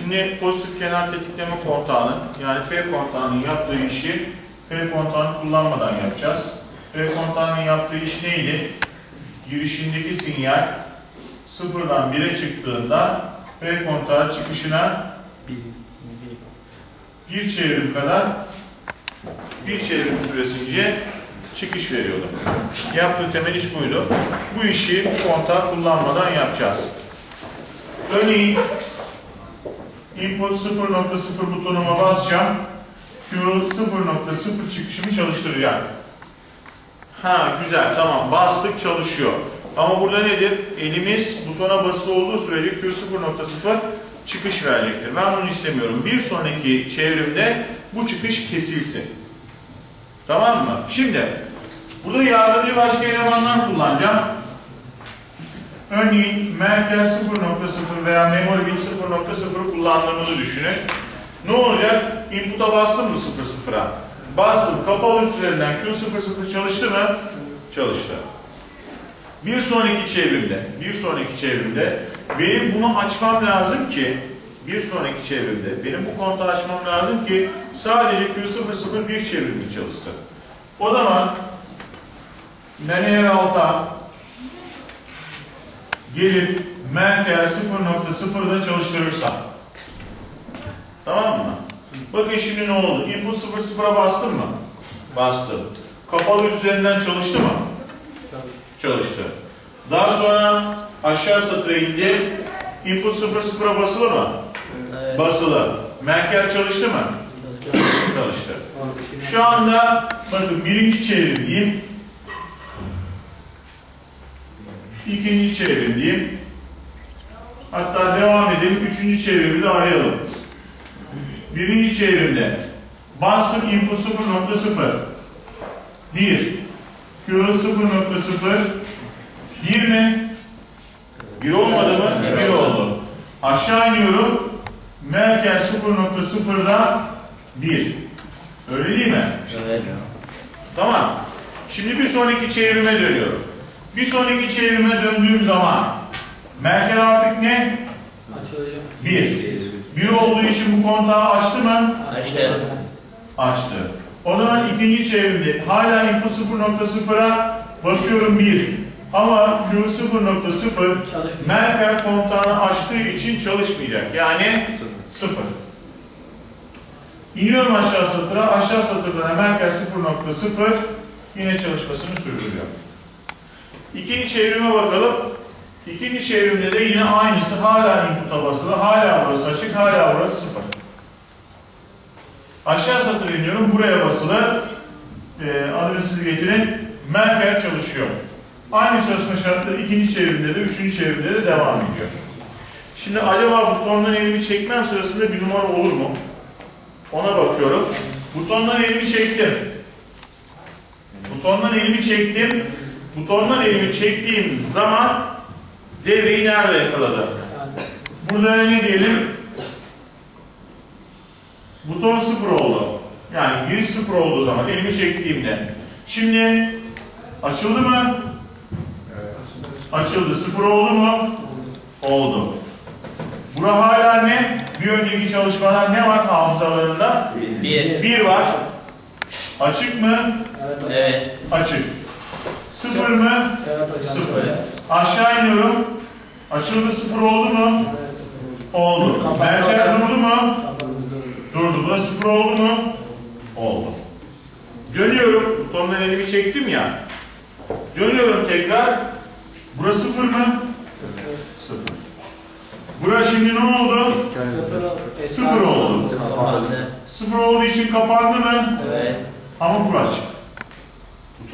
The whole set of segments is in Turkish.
Şimdi pozitif kenar tetikleme kontağının yani P kontağının yaptığı işi P kontağını kullanmadan yapacağız. P kontağının yaptığı iş neydi? Girişindeki sinyal sıfırdan 1'e çıktığında P kontağı çıkışına bir çevrim kadar bir çevrim süresince çıkış veriyordu. Yaptığı temel iş buydu. Bu işi kontağı kullanmadan yapacağız. Örneğin input 0.0 butonuma basacağım. Q 0.0 çıkışımı çalıştıracak. Ha güzel tamam bastık çalışıyor. Ama burada nedir? Elimiz butona basılı olduğu sürece Q 0.0 çıkış verecektir. Ben bunu istemiyorum. Bir sonraki çevrimde bu çıkış kesilsin. Tamam mı? Şimdi burada yardımcı başka elemanlar kullanacağım. Örneğin merkez 0.0 veya memory bit 0.0 kullandığımızı düşünün. Ne olacak? Input'a bastım mı 0.0'a? Bastım. Kapalı üzerinden Q00 çalıştı mı? Çalıştı. Bir sonraki çevrimde, bir sonraki çevrimde benim bunu açmam lazım ki bir sonraki çevrimde benim bu kontağı açmam lazım ki sadece Q00 bir çevrimde çalışsın. O zaman eğer alta gelip merkez 0.0'da çalıştırırsam tamam mı? Bakın şimdi ne oldu? Input 0.0'a bastım mı? Bastım. Kapalı üzerinden çalıştı mı? Çalıştı. Daha sonra aşağı satıra indi. Input 0.0'a basılı mı? Evet. Basılı. Merkel çalıştı mı? Çalıştı. Şu anda bakın birinci çevrimdeyim. İkinci çevrimdeyim. Hatta devam edelim. Üçüncü çevrimi de arayalım. Birinci çevrimde bastım input 0.0 1 Q 0.0 1 mi? 1 olmadı mı? Evet. 1 oldu. Aşağı iniyorum. Merkez 0.0'da 1. Öyle değil mi? Evet. Tamam. Şimdi bir sonraki çevrime dönüyorum. Bir sonraki çevrime döndüğüm zaman Merkel artık ne? 1. 1 olduğu için bu kontağı açtı mı? Açtı. Açtı. O zaman ikinci çevrimde hala input 0.0'a basıyorum 1. Ama Q 0.0 Çalışmıyor. Merkel kontağını açtığı için çalışmayacak. Yani 0. İniyorum aşağı satıra. Aşağı satırdan Merkel 0.0 yine çalışmasını sürdürüyor. İkinci çevrime bakalım. İkinci çevrimde de yine aynısı. Hala input'a basılı. Hala burası açık. Hala burası 0. Aşağı satıra iniyorum. Buraya basılı. Ee, adını siz getirin. Merkel çalışıyor. Aynı çalışma şartları ikinci çevrimde de, üçüncü çevrimde de devam ediyor. Şimdi acaba butondan elimi çekmem sırasında bir numara olur mu? Ona bakıyorum. Butondan elimi çektim. Butondan elimi çektim. Butondan elimi çektiğim zaman devreyi nerede yakaladı? Burada ne diyelim? Buton sıfır oldu. Yani giriş sıfır olduğu zaman elimi çektiğimde. Şimdi açıldı mı? Açıldı. Sıfır oldu mu? Oldu. Bura hala ne? Bir önceki çalışmadan ne var hafızalarında? Bir. Bir var. Açık mı? Evet. Açık. Sıfır mı? Sıfır. Aşağı iniyorum. Açıldı sıfır oldu mu? Oldu. Merkel durdu mu? Durdu. Bu da sıfır oldu mu? Oldu. Dönüyorum. Butondan elimi çektim ya. Dönüyorum tekrar. Burası sıfır mı? Sıfır. Burası şimdi ne oldu? Sıfır oldu. Kapandı. Sıfır olduğu için kapandı mı? Evet. Ama bu açık.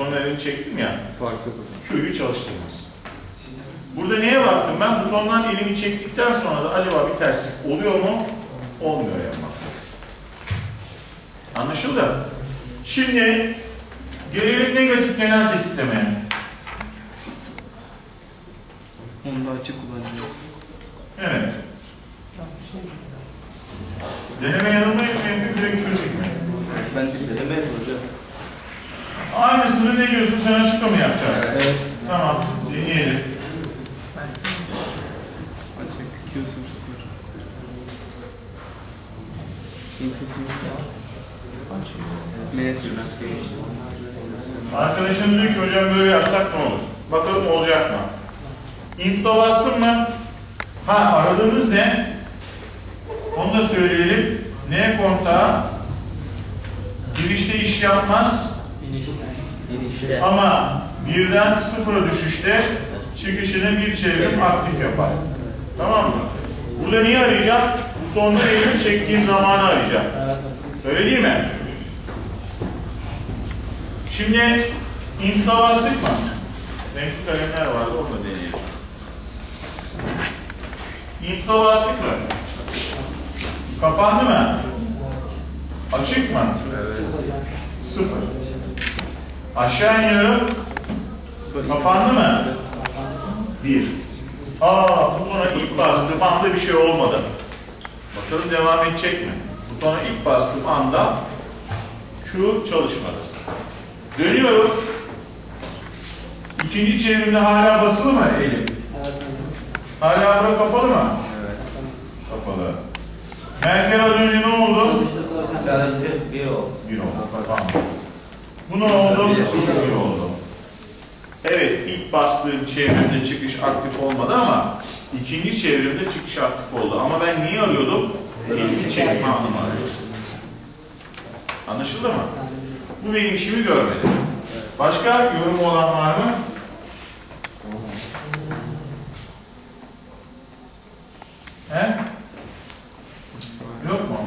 Elimi çektim ya. Farklı Q'yu çalıştırmaz. Burada neye baktım ben? Butondan elimi çektikten sonra da acaba bir terslik oluyor mu? Olmuyor yapmak. Anlaşıldı? Şimdi gelelim negatif genel tetiklemeye. Onu da açık kullanacağız. Evet. Deneme yanılmayı mı yapayım, direkt çözeyim mi? Ben de deneme hocam. Aynısını ne diyorsun sen açıkla mı yapacağız? Evet. Tamam, deneyelim. Açık Q00. M sıfır. Arkadaşım diyor ki hocam böyle yapsak ne olur? Bakalım olacak mı? Input'a bastın mı? Ha aradığımız ne? Onu da söyleyelim. N kontağı girişte iş yapmaz İnişte. ama birden sıfıra düşüşte çıkışını bir çevrim aktif yapar. Tamam mı? Burada niye arayacağım? Butonda elimi çektiğim zamanı arayacağım. Evet. Öyle değil mi? Şimdi input'a bastık mı? Renkli kalemler vardı onu da deneyelim. Input'a bastık mı? Kapandı mı? Açık mı? Sıfır. Aşağı iniyorum. Kapandı mı? Bir. Aa butona ilk bastığım anda bir şey olmadı. Bakalım devam edecek mi? Butona ilk bastığım anda Q çalışmadı. Dönüyorum. İkinci çevrimde hala basılı mı elim? Hala bura kapalı mı? Evet. Kapalı. Merkel az önce ne oldu? Çalıştık. Bir oldu. Bir oldu. Tamam. Bu ne oldu? Oldu. Evet, ilk bastığım çevrimde çıkış aktif olmadı ama ikinci çevrimde çıkış aktif oldu. Ama ben niye arıyordum? İlk çekme arıyordum. Anlaşıldı mı? Bu benim işimi görmedi. Başka yorum olan var mı? He? Yok mu?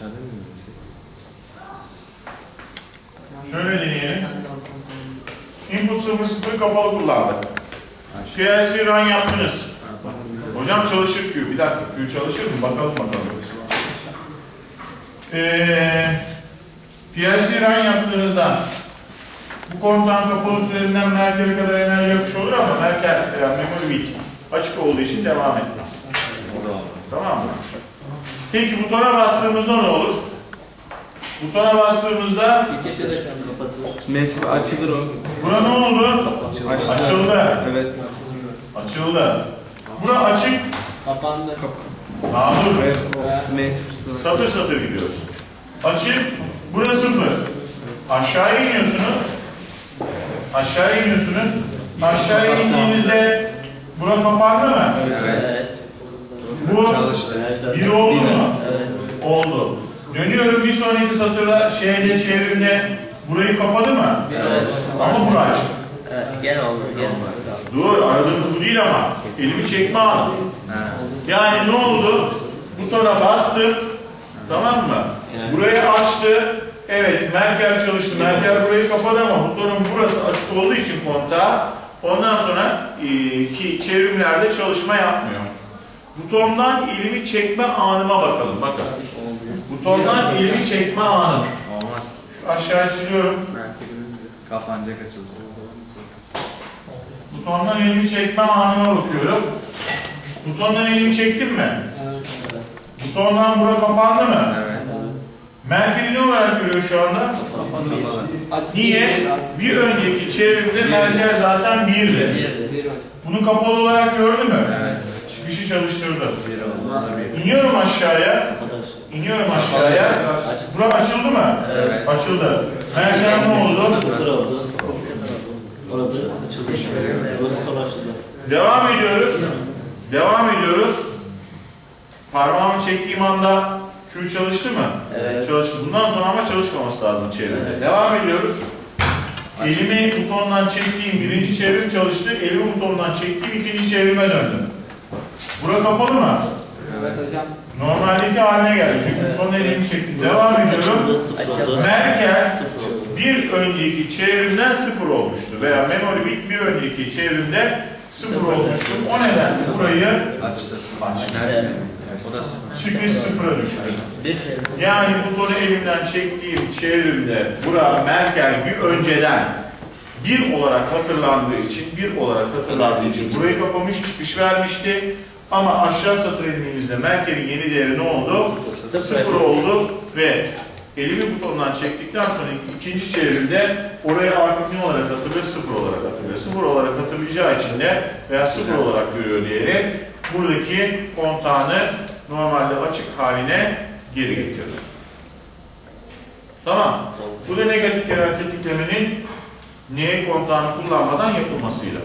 Bir de kapalı Şöyle deneyelim. Input 00 kapalı kullandık. PLC run yaptınız. Hocam çalışır Q. Bir dakika Q çalışır mı? Bakalım bakalım. Ee, PLC run yaptığınızda bu kontağın kapalı üzerinden Merkel'e kadar enerji akışı olur ama Merkel yani memory weak açık olduğu için devam etmez. Tamam mı? Peki butona bastığımızda ne olur? Butona bastığımızda İkisi de kapatılır. M sıfır açılır o. bura ne oldu? Açtı. Açıldı. Evet. Açıldı. Bura açık. Kapandı. M sıfır sıfır. Satır satır gidiyoruz. Açık. Bura sıfır. Aşağıya iniyorsunuz. Aşağıya iniyorsunuz. Aşağıya indiğinizde bura kapandı mı? Evet. Evet. bir oldu mu? Evet. Oldu. Dönüyorum bir sonraki satırda şeyde çevrimde burayı kapadı mı? Evet. Ama bura açık. Evet. Gene oldu. Gene oldu. Dur aradığımız bu değil ama elimi çekme anı. Yani ne oldu? Butona bastım. Tamam mı? Burayı açtı. Evet Merkel çalıştı. Merkel burayı kapadı ama butonun burası açık olduğu için kontağı ondan sonra e, ki çevrimlerde çalışma yapmıyor. Butondan elimi çekme anıma bakalım. Bakın. Butondan elimi çekme anım. Olmaz. Şu aşağıya siliyorum. Kapanacak açılacak. Butondan elimi çekme anıma bakıyorum. Butondan elimi çektim mi? Butondan bura kapandı mı? Evet. Merkeli ne olarak görüyor şu anda? Kapalı. Niye? Bir önceki çevrimde merkel zaten birdi. Bir oldu. Bunu kapalı olarak gördü mü? Evet. Çıkışı çalıştırdı. Bir oldu. Bir. İniyorum aşağıya. İniyorum aşağıya. Bura açıldı mı? Evet. Açıldı. Merkel ne oldu? Orada açıldı. Devam ediyoruz. Devam ediyoruz. Parmağımı çektiğim anda Q çalıştı mı? Evet. Çalıştı. Bundan sonra ama çalışmaması lazım çevrede. Devam ediyoruz. Elimi butondan çektiğim birinci çevrim çalıştı. Elimi butondan çektiğim ikinci çevrime döndüm. Bura kapalı mı? Evet hocam. Normaldeki haline geldi. Çünkü butonun elimi çektim. Devam ediyorum. Merkel bir önceki çevrimden sıfır olmuştu. Veya memory bit bir önceki çevrimde sıfır olmuştu. O nedenle burayı Açtı. Çıkış sıfıra düştü. Yani butonu elimden çektiğim çevrimde bura Merkel bir önceden bir olarak hatırlandığı için, bir olarak hatırlandığı için burayı kapamış, çıkış vermişti. Ama aşağı satır indiğimizde Merkel'in yeni değeri ne oldu? Sıfır oldu ve elimi butondan çektikten sonra ikinci çevrimde orayı artık ne olarak hatırlıyor? Sıfır olarak hatırlıyor. Sıfır olarak hatırlayacağı için de veya sıfır olarak görüyor değeri. buradaki kontağını normalde açık haline geri getirdi. Tamam. Bu da negatif genel tetiklemenin N kontağını kullanmadan yapılmasıyla.